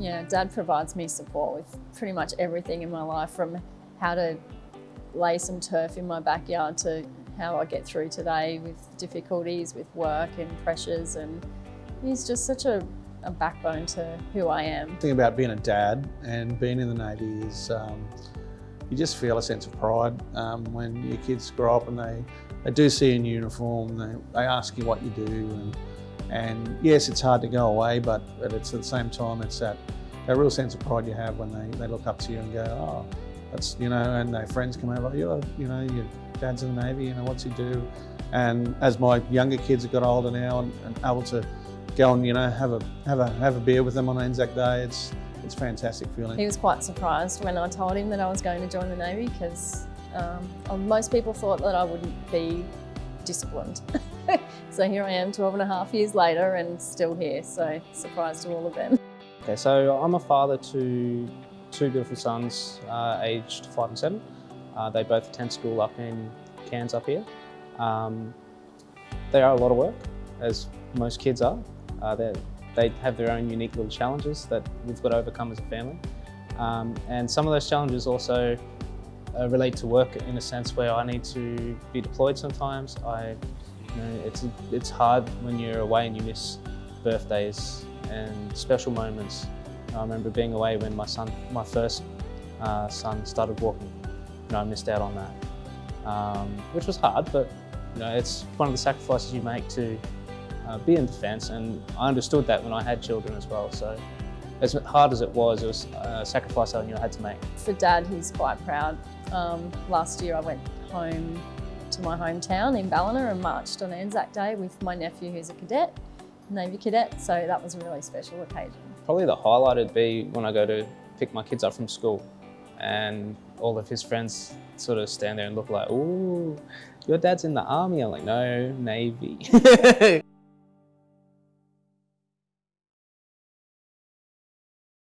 Yeah, Dad provides me support with pretty much everything in my life from how to lay some turf in my backyard to how I get through today with difficulties with work and pressures and he's just such a, a backbone to who I am. The thing about being a dad and being in the Navy is um, you just feel a sense of pride um, when your kids grow up and they, they do see you in uniform, they, they ask you what you do and, and yes, it's hard to go away, but, but it's at the same time, it's that, that real sense of pride you have when they, they look up to you and go, oh, that's, you know, and their friends come over, you're, you know, your dad's in the Navy, you know, what's he do? And as my younger kids have got older now and, and able to go and, you know, have a, have a, have a beer with them on Anzac Day, it's, it's fantastic feeling. He was quite surprised when I told him that I was going to join the Navy because um, most people thought that I wouldn't be disciplined. so here I am 12 and a half years later and still here, so surprised to all of them. Okay, so I'm a father to two beautiful sons, uh, aged five and seven. Uh, they both attend school up in Cairns up here. Um, they are a lot of work, as most kids are. Uh, they have their own unique little challenges that we've got to overcome as a family. Um, and some of those challenges also uh, relate to work in a sense where I need to be deployed sometimes. I, you know, it's, it's hard when you're away and you miss birthdays and special moments I remember being away when my son, my first uh, son started walking. You know, I missed out on that, um, which was hard, but you know, it's one of the sacrifices you make to uh, be in defence, and I understood that when I had children as well. So, as hard as it was, it was a sacrifice I knew I had to make. For Dad, he's quite proud. Um, last year, I went home to my hometown in Ballina and marched on Anzac Day with my nephew, who's a cadet, Navy cadet. So that was a really special occasion. Probably the highlight would be when I go to pick my kids up from school and all of his friends sort of stand there and look like, ooh, your dad's in the army. I'm like, no, Navy.